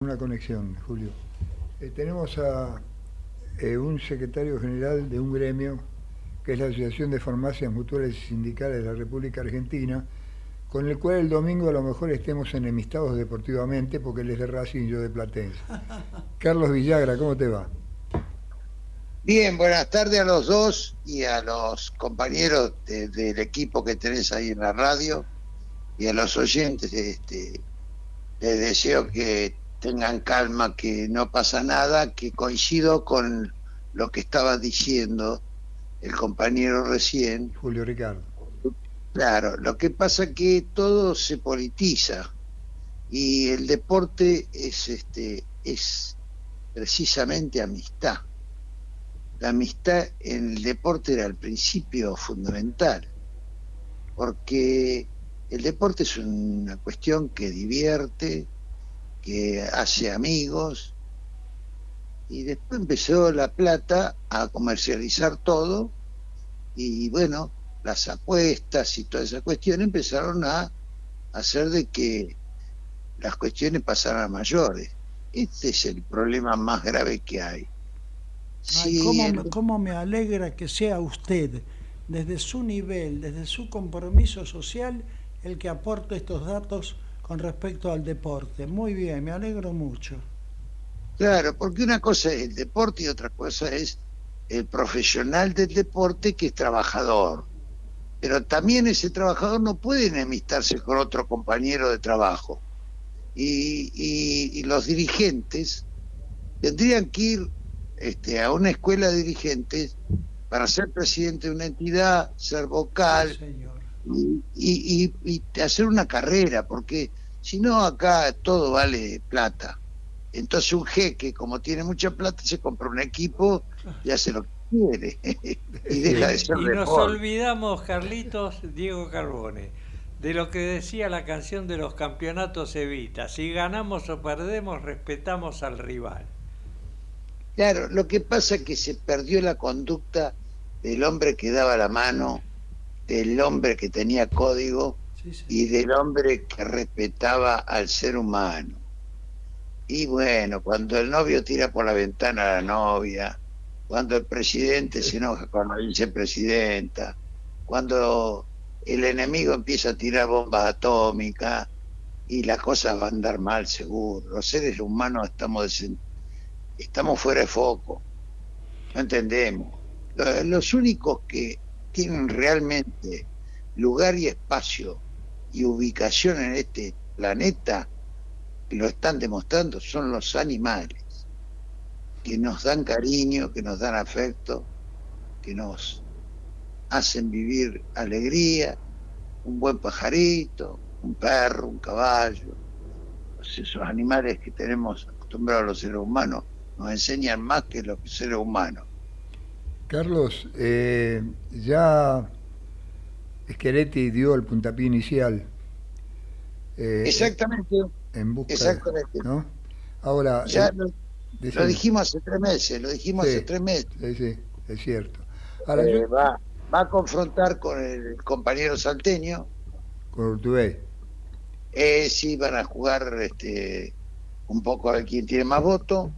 una conexión, Julio. Eh, tenemos a eh, un secretario general de un gremio, que es la Asociación de Farmacias Mutuales y Sindicales de la República Argentina, con el cual el domingo a lo mejor estemos enemistados deportivamente, porque él es de Racing y yo de Platense. Carlos Villagra, ¿cómo te va? Bien, buenas tardes a los dos y a los compañeros del equipo que tenés ahí en la radio y a los oyentes. Este, les deseo que tengan calma, que no pasa nada, que coincido con lo que estaba diciendo el compañero recién. Julio Ricardo. Claro, lo que pasa es que todo se politiza y el deporte es este es precisamente amistad. La amistad en el deporte era el principio fundamental, porque el deporte es una cuestión que divierte, que hace amigos, y después empezó La Plata a comercializar todo, y bueno, las apuestas y toda esa cuestión empezaron a hacer de que las cuestiones pasaran a mayores. Este es el problema más grave que hay. ¿cómo, me alegra que sea usted, desde su nivel, desde su compromiso social, el que aporte estos datos con respecto al deporte. Muy bien, me alegro mucho. Claro, porque una cosa es el deporte y otra cosa es el profesional del deporte que es trabajador. Pero también ese trabajador no puede enemistarse con otro compañero de trabajo. Y, y, los dirigentes tendrían que ir este, a una escuela de dirigentes para ser presidente de una entidad, ser vocal, y, hacer una carrera, porque si no acá todo vale plata. Entonces un jeque, como tiene mucha plata, se compra un equipo y hace lo que quiere. y deja de ser Y nos olvidamos, Carlitos, Diego Carbone, de lo que decía la canción de los campeonatos Evita. Si ganamos o perdemos, respetamos al rival. Claro, lo que pasa es que se perdió la conducta del hombre que daba la mano del hombre que tenía código y del hombre que respetaba al ser humano. Y bueno, cuando el novio tira por la ventana a la novia, cuando el presidente se enoja con la vicepresidenta, cuando el enemigo empieza a tirar bombas atómicas y las cosas van a andar mal seguro. Los seres humanos estamos, estamos fuera de foco, no entendemos. Los únicos que tienen realmente lugar y espacio y ubicación en este planeta, lo están demostrando, son los animales, que nos dan cariño, que nos dan afecto, que nos hacen vivir alegría, un buen pajarito, un perro, un caballo, esos animales que tenemos acostumbrados los seres humanos, nos enseñan más que los seres humanos. Carlos, eh, ya Scheretti dio el puntapié inicial. Eh, Exactamente. En busca Exactamente. ¿no? Ahora. Ya lo, dijimos hace tres meses, lo dijimos hace tres meses. Sí, sí, es cierto. Ahora, eh, va, va a confrontar con el compañero salteño. Con Urtubey. Eh, sí, van a jugar este, un poco a ver quién tiene más votos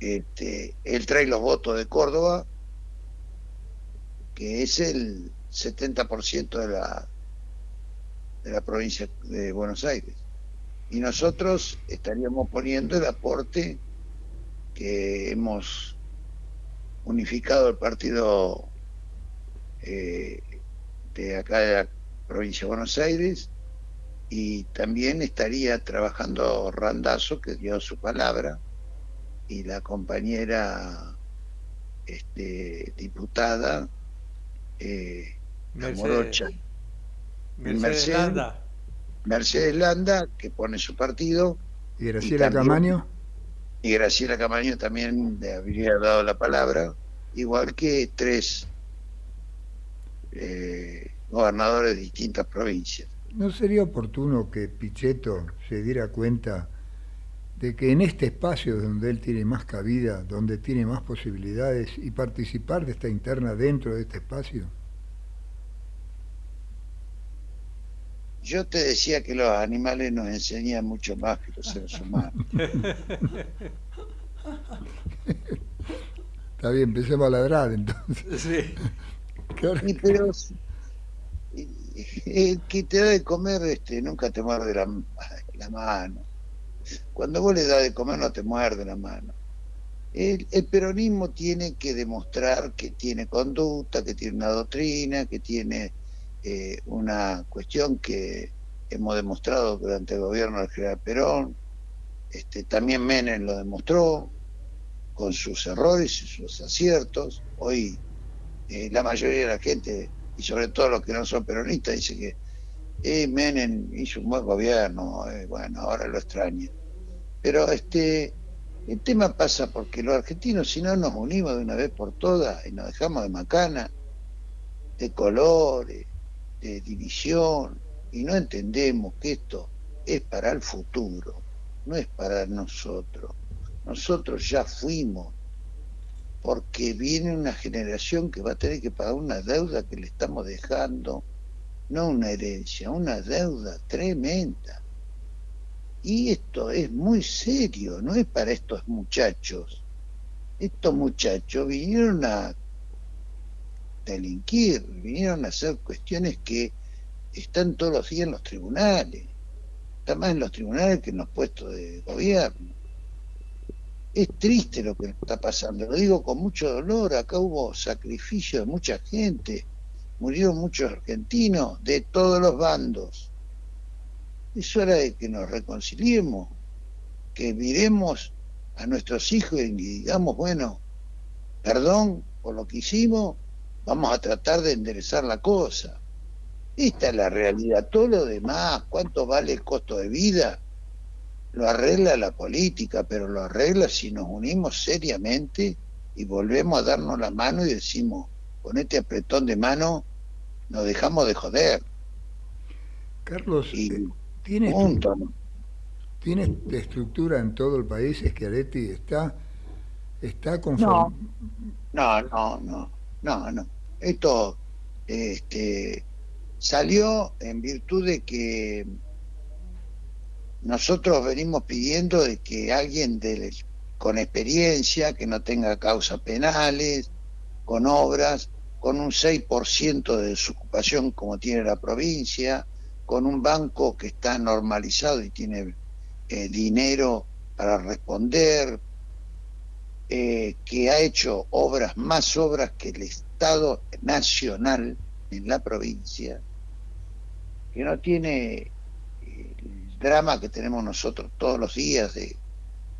este, él trae los votos de Córdoba, que es el 70% de la, de la provincia de Buenos Aires. Y nosotros estaríamos poniendo el aporte que hemos unificado el partido eh, de acá de la provincia de Buenos Aires y también estaría trabajando Randazo, que dio su palabra, y la compañera este, diputada eh, Mercedes, Mercedes, Landa. Mercedes Landa, que pone su partido. ¿Y Graciela Camaño? Y Graciela Camaño también le habría dado la palabra, igual que tres eh, gobernadores de distintas provincias. ¿No sería oportuno que Pichetto se diera cuenta de que en este espacio donde él tiene más cabida, donde tiene más posibilidades y participar de esta interna dentro de este espacio? yo te decía que los animales nos enseñan mucho más que los seres humanos. Está bien, empecemos a ladrar entonces. Sí. Y pero el que te da de comer este, nunca te muerde la, la mano. Cuando vos le das de comer no te muerde la mano. El, peronismo tiene que demostrar que tiene conducta, que tiene una doctrina, que tiene eh, una cuestión que hemos demostrado durante el gobierno del general Perón. Este, también Menem lo demostró con sus errores y sus aciertos. Hoy eh, la mayoría de la gente, y sobre todo los que no son peronistas, dice que eh, Menem hizo un buen gobierno, bueno, ahora lo extraña. Pero este el tema pasa porque los argentinos, si no nos unimos de una vez por todas y nos dejamos de macana, de colores, de división, y no entendemos que esto es para el futuro, no es para nosotros. Nosotros ya fuimos, porque viene una generación que va a tener que pagar una deuda que le estamos dejando, no una herencia, una deuda tremenda. Y esto es muy serio, no es para estos muchachos. Estos muchachos vinieron a delinquir, vinieron a hacer cuestiones que están todos los días en los tribunales. Está más en los tribunales que en los puestos de gobierno. Es triste lo que está pasando, lo digo con mucho dolor, acá hubo sacrificio de mucha gente, murieron muchos argentinos de todos los bandos es hora de que nos reconciliemos, que miremos a nuestros hijos y digamos, bueno, perdón por lo que hicimos, vamos a tratar de enderezar la cosa. Esta es la realidad. Todo lo demás, cuánto vale el costo de vida, lo arregla la política, pero lo arregla si nos unimos seriamente y volvemos a darnos la mano y decimos, con este apretón de mano, nos dejamos de joder. Carlos, eh, ¿Tiene, ¿Tiene estructura en todo el país? ¿Schiaretti está, está conforme? No, no, no, no, no. Esto este, salió en virtud de que nosotros venimos pidiendo de que alguien de, con experiencia, que no tenga causas penales, con obras, con un 6% de desocupación como tiene la provincia, con un banco que está normalizado y tiene eh, dinero para responder, eh, que ha hecho obras, más obras que el Estado Nacional en la provincia, que no tiene el drama que tenemos nosotros todos los días de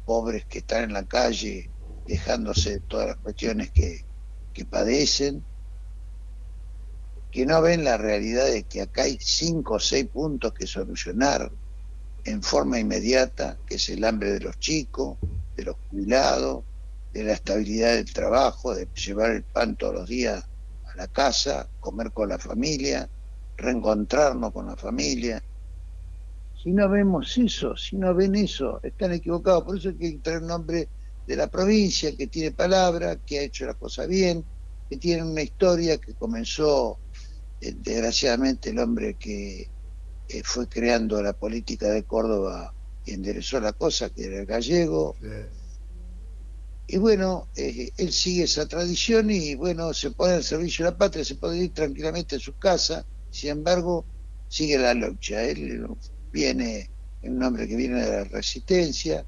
pobres que están en la calle dejándose todas las cuestiones que, que padecen, que no ven la realidad de que acá hay cinco o seis puntos que solucionar en forma inmediata, que es el hambre de los chicos, de los jubilados, de la estabilidad del trabajo, de llevar el pan todos los días a la casa, comer con la familia, reencontrarnos con la familia. Si no vemos eso, si no ven eso, están equivocados. Por eso hay que traer un hombre de la provincia que tiene palabra, que ha hecho la cosa bien, que tiene una historia que comenzó desgraciadamente el hombre que eh, fue creando la política de Córdoba y enderezó la cosa, que era el gallego. Y bueno, eh, él sigue esa tradición y bueno, se pone al servicio de la patria, se puede ir tranquilamente a su casa, sin embargo, sigue la lucha. Él viene, es un hombre que viene de la resistencia,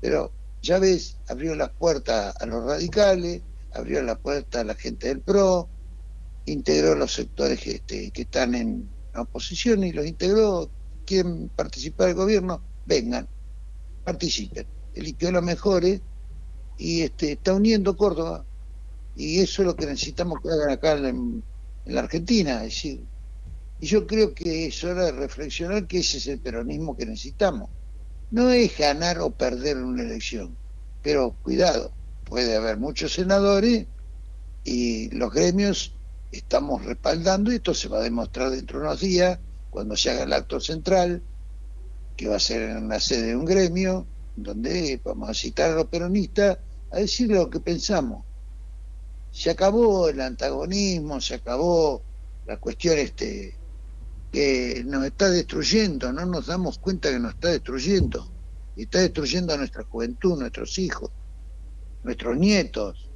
pero ya ves, abrió las puertas a los radicales, abrió la puerta a la gente del PRO, integró los sectores este, que están en oposición y los integró, quieren participar del gobierno, vengan, participen. Eligió los mejores y este, está uniendo Córdoba y eso es lo que necesitamos que hagan acá en, la Argentina. Es decir, y yo creo que es hora de reflexionar que ese es el peronismo que necesitamos. No es ganar o perder una elección, pero cuidado, puede haber muchos senadores y los gremios estamos respaldando y esto se va a demostrar dentro de unos días cuando se haga el acto central, que va a ser en la sede de un gremio, donde vamos a citar a los peronistas a decir lo que pensamos. Se acabó el antagonismo, se acabó la cuestión este que nos está destruyendo, no nos damos cuenta que nos está destruyendo. Está destruyendo a nuestra juventud, nuestros hijos, nuestros nietos.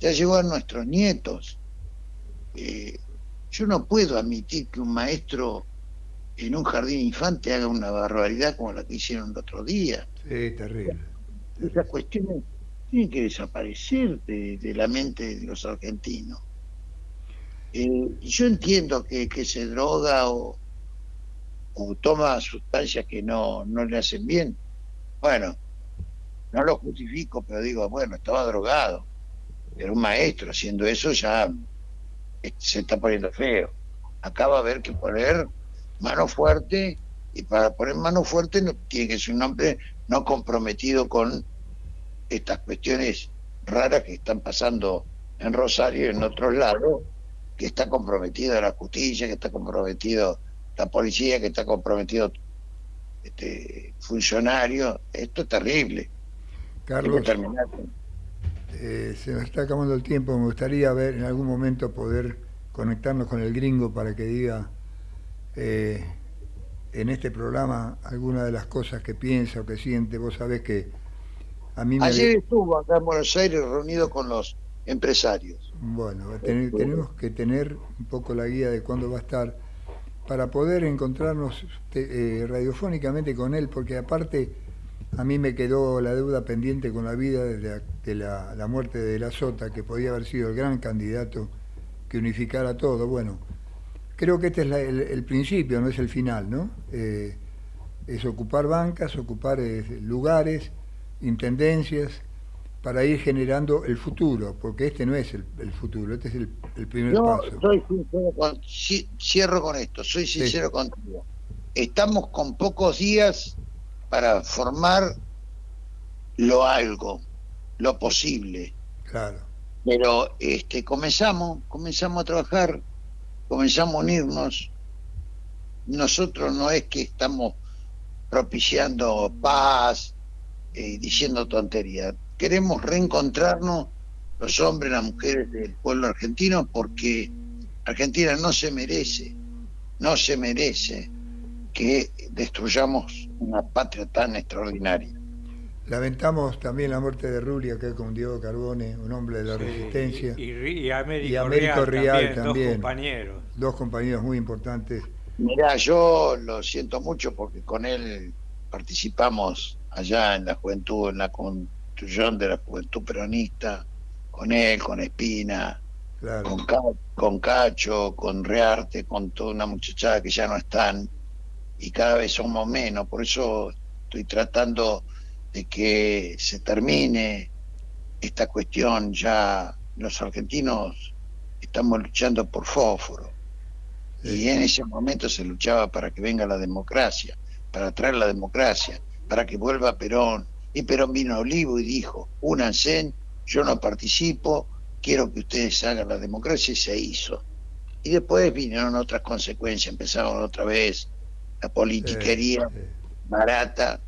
Ya llegó a nuestros nietos. Eh, yo no puedo admitir que un maestro en un jardín infante haga una barbaridad como la que hicieron el otro día. Sí, terrible. Esas cuestiones tienen que desaparecer de, la mente de los argentinos. Eh, yo entiendo que, que se droga o, o toma sustancias que no, no le hacen bien. Bueno, no lo justifico, pero digo, bueno, estaba drogado. Era un maestro haciendo eso, ya se está poniendo feo. Acá va a haber que poner mano fuerte y para poner mano fuerte no, tiene que ser un hombre no comprometido con estas cuestiones raras que están pasando en Rosario y en otros lados, que está comprometido la justicia, que está comprometido la policía, que está comprometido este funcionario. Esto es terrible. Carlos, eh, se nos está acabando el tiempo. Me gustaría ver en algún momento poder conectarnos con el gringo para que diga eh, en este programa alguna de las cosas que piensa o que siente. Vos sabés que a mí me... Ayer estuvo acá en Buenos Aires reunido con los empresarios. Bueno, tenemos que tener un poco la guía de cuándo va a estar para poder encontrarnos eh, radiofónicamente con él, porque aparte a mí me quedó la deuda pendiente con la vida de, la, la, muerte de la Sota, que podía haber sido el gran candidato que unificara todo. Bueno, creo que este es el, principio, no es el final, ¿no? Eh, es ocupar bancas, ocupar eh, lugares, intendencias, para ir generando el futuro, porque este no es el, futuro, este es el, primer paso. Soy cierro con esto, soy sincero contigo. Estamos con pocos días para formar lo algo, lo posible. Claro. Pero este comenzamos, comenzamos a trabajar, comenzamos a unirnos. Nosotros no es que estamos propiciando paz, y eh, diciendo tonterías queremos reencontrarnos los hombres, las mujeres del pueblo argentino, porque Argentina no se merece, no se merece que destruyamos una patria tan extraordinaria. Lamentamos también la muerte de Rulia, que es con Diego Carbone, un hombre de la resistencia. Y, Américo, Rial, también, dos compañeros. Dos compañeros muy importantes. Mirá, yo lo siento mucho porque con él participamos allá en la juventud, en la, de la juventud peronista, con él, con Espina, con, con Cacho, con Rearte, con toda una muchachada que ya no están y cada vez somos menos. Por eso estoy tratando de que se termine esta cuestión. Ya los argentinos estamos luchando por fósforo. Y en ese momento se luchaba para que venga la democracia, para traer la democracia, para que vuelva Perón, y Perón vino a Olivo y dijo, únanse, yo no participo, quiero que ustedes hagan la democracia y se hizo. Y después vinieron otras consecuencias, empezaron otra vez la politiquería barata,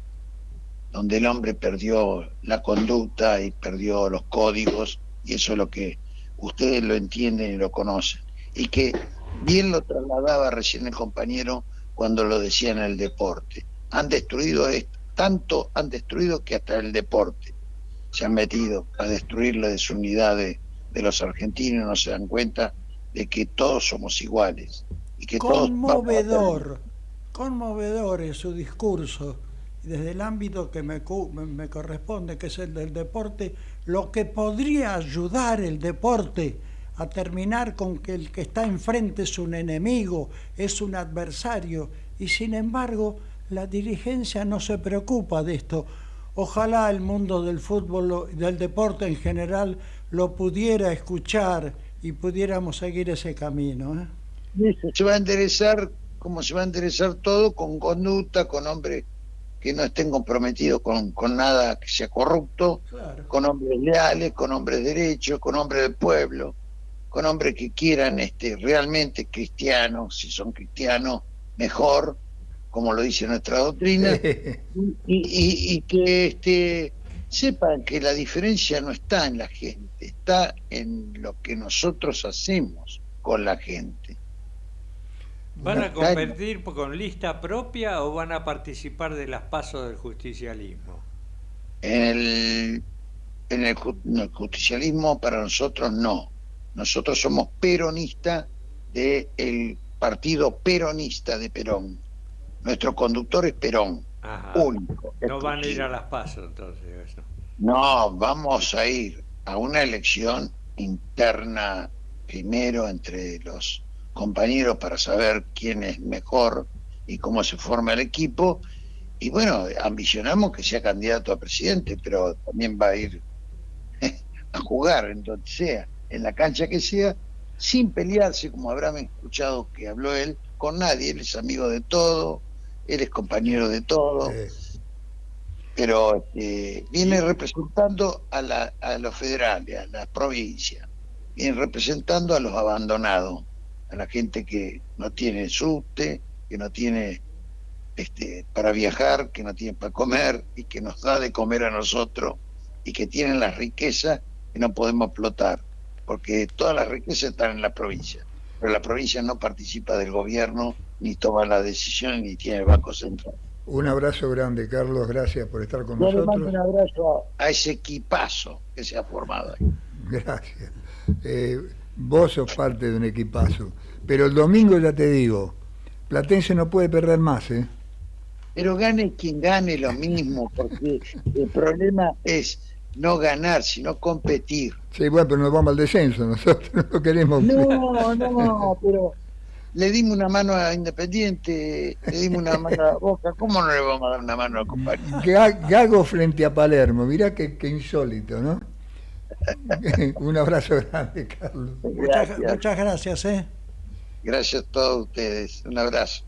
donde el hombre perdió la conducta y perdió los códigos, y eso es lo que ustedes lo entienden y lo conocen. Y que bien lo trasladaba recién el compañero cuando lo decía en el deporte. Han destruido esto tanto han destruido que hasta el deporte se han metido a destruir la desunidad de, los argentinos, no se dan cuenta de que todos somos iguales. Y que conmovedor, conmovedor es su discurso, desde el ámbito que me, corresponde, que es el del deporte, lo que podría ayudar el deporte a terminar con que el que está enfrente es un enemigo, es un adversario, y sin embargo la dirigencia no se preocupa de esto. Ojalá el mundo del fútbol, del deporte en general, lo pudiera escuchar y pudiéramos seguir ese camino. ¿eh? Se va a enderezar, como se va a enderezar todo, con conducta, con hombres que no estén comprometidos con, con nada que sea corrupto, con hombres leales, con hombres derechos, con hombres del pueblo, con hombres que quieran este, realmente cristianos, si son cristianos, mejor, como lo dice nuestra doctrina, y, que este, sepan que la diferencia no está en la gente, está en lo que nosotros hacemos con la gente. ¿Van a competir con lista propia o van a participar de las pasos del justicialismo? En el, en el, justicialismo para nosotros no. Nosotros somos peronistas del partido peronista de Perón. Nuestro conductor es Perón, único. No van a ir a las pasos entonces. No, vamos a ir a una elección interna primero entre los compañeros para saber quién es mejor y cómo se forma el equipo. Y bueno, ambicionamos que sea candidato a presidente, pero también va a ir a jugar en donde sea, en la cancha que sea, sin pelearse, como habrán escuchado que habló él, con nadie. Él es amigo de todo, él es compañero de todo. Pero eh, viene representando a, la, a los federales, a las provincias, viene representando a los abandonados a la gente que no tiene subte, que no tiene este, para viajar, que no tiene para comer y que nos da de comer a nosotros y que tienen las riquezas que no podemos explotar, porque todas las riquezas están en la provincia, pero la provincia no participa del gobierno, ni toma la decisión, ni tiene el Banco Central. Un abrazo grande, Carlos, gracias por estar con nosotros. un abrazo a ese equipazo que se ha formado ahí. Gracias. Eh, Vos sos parte de un equipazo. Pero el domingo ya te digo, Platense no puede perder más, ¿eh? Pero gane quien gane lo mismo, porque el problema es no ganar, sino competir. Sí, bueno, pero nos vamos al descenso, nosotros no queremos... No, no, pero le dimos una mano a Independiente, le dimos una mano a Boca, ¿cómo no le vamos a dar una mano a compañero? Gago frente a Palermo, mirá qué, qué insólito, ¿no? Un abrazo grande, Carlos. Muchas, muchas gracias. ¿eh? Gracias a todos ustedes. Un abrazo.